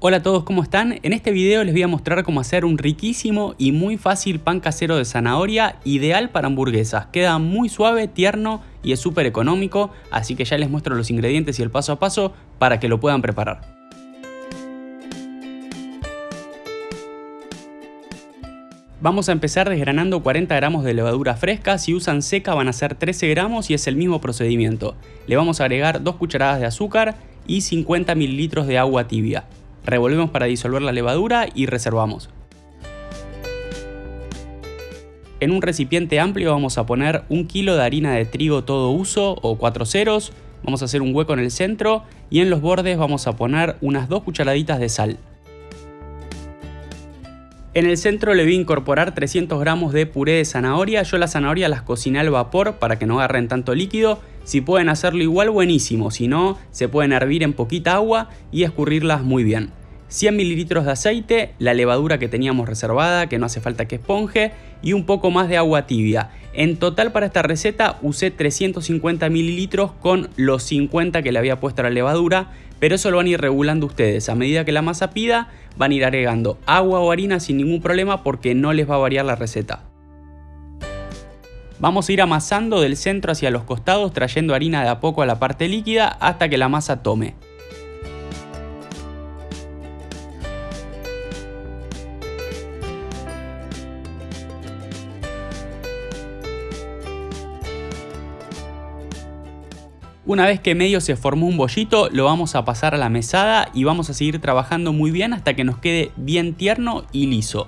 Hola a todos, ¿cómo están? En este video les voy a mostrar cómo hacer un riquísimo y muy fácil pan casero de zanahoria ideal para hamburguesas. Queda muy suave, tierno y es súper económico, así que ya les muestro los ingredientes y el paso a paso para que lo puedan preparar. Vamos a empezar desgranando 40 gramos de levadura fresca, si usan seca van a ser 13 gramos y es el mismo procedimiento. Le vamos a agregar 2 cucharadas de azúcar y 50 mililitros de agua tibia. Revolvemos para disolver la levadura y reservamos. En un recipiente amplio vamos a poner un kilo de harina de trigo todo uso o 4 ceros, vamos a hacer un hueco en el centro y en los bordes vamos a poner unas 2 cucharaditas de sal. En el centro le voy a incorporar 300 gramos de puré de zanahoria, yo la zanahoria las cociné al vapor para que no agarren tanto líquido si pueden hacerlo igual, buenísimo. Si no, se pueden hervir en poquita agua y escurrirlas muy bien. 100 mililitros de aceite, la levadura que teníamos reservada, que no hace falta que esponje, y un poco más de agua tibia. En total para esta receta usé 350 mililitros con los 50 que le había puesto a la levadura, pero eso lo van a ir regulando ustedes. A medida que la masa pida, van a ir agregando agua o harina sin ningún problema porque no les va a variar la receta. Vamos a ir amasando del centro hacia los costados trayendo harina de a poco a la parte líquida hasta que la masa tome. Una vez que medio se formó un bollito, lo vamos a pasar a la mesada y vamos a seguir trabajando muy bien hasta que nos quede bien tierno y liso.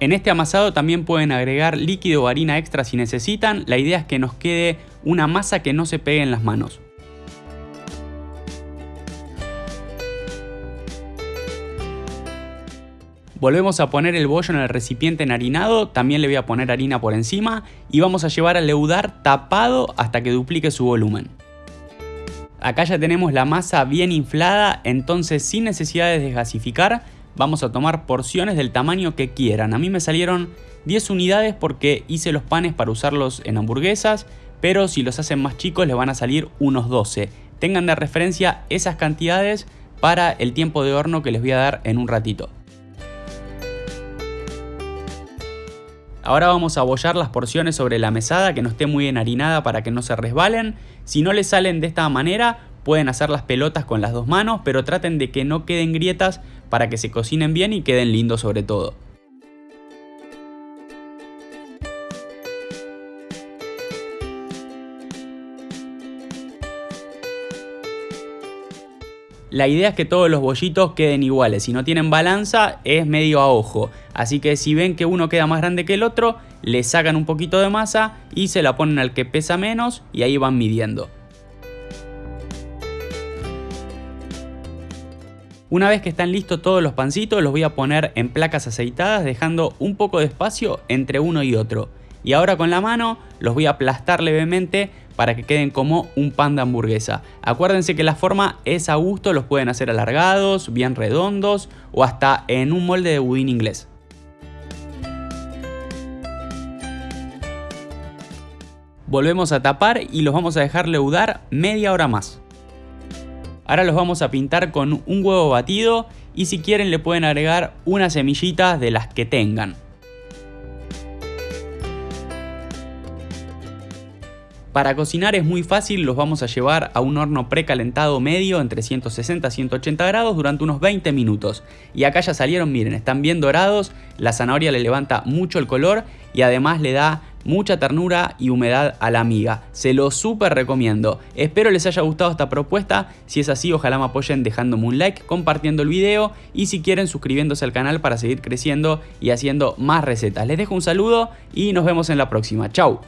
En este amasado también pueden agregar líquido o harina extra si necesitan, la idea es que nos quede una masa que no se pegue en las manos. Volvemos a poner el bollo en el recipiente enharinado, también le voy a poner harina por encima y vamos a llevar a leudar tapado hasta que duplique su volumen. Acá ya tenemos la masa bien inflada, entonces sin necesidad de desgasificar, vamos a tomar porciones del tamaño que quieran. A mí me salieron 10 unidades porque hice los panes para usarlos en hamburguesas, pero si los hacen más chicos les van a salir unos 12. Tengan de referencia esas cantidades para el tiempo de horno que les voy a dar en un ratito. Ahora vamos a bollar las porciones sobre la mesada que no esté muy enharinada para que no se resbalen. Si no les salen de esta manera, pueden hacer las pelotas con las dos manos, pero traten de que no queden grietas para que se cocinen bien y queden lindos sobre todo. La idea es que todos los bollitos queden iguales, si no tienen balanza es medio a ojo, así que si ven que uno queda más grande que el otro, le sacan un poquito de masa y se la ponen al que pesa menos y ahí van midiendo. Una vez que están listos todos los pancitos los voy a poner en placas aceitadas dejando un poco de espacio entre uno y otro. Y ahora con la mano los voy a aplastar levemente para que queden como un pan de hamburguesa. Acuérdense que la forma es a gusto, los pueden hacer alargados, bien redondos o hasta en un molde de budín inglés. Volvemos a tapar y los vamos a dejar leudar media hora más. Ahora los vamos a pintar con un huevo batido y si quieren le pueden agregar unas semillitas de las que tengan. Para cocinar es muy fácil, los vamos a llevar a un horno precalentado medio entre 160 y 180 grados durante unos 20 minutos. Y acá ya salieron, miren, están bien dorados, la zanahoria le levanta mucho el color y además le da mucha ternura y humedad a la miga. Se lo súper recomiendo. Espero les haya gustado esta propuesta. Si es así, ojalá me apoyen dejándome un like, compartiendo el video y si quieren suscribiéndose al canal para seguir creciendo y haciendo más recetas. Les dejo un saludo y nos vemos en la próxima. Chau.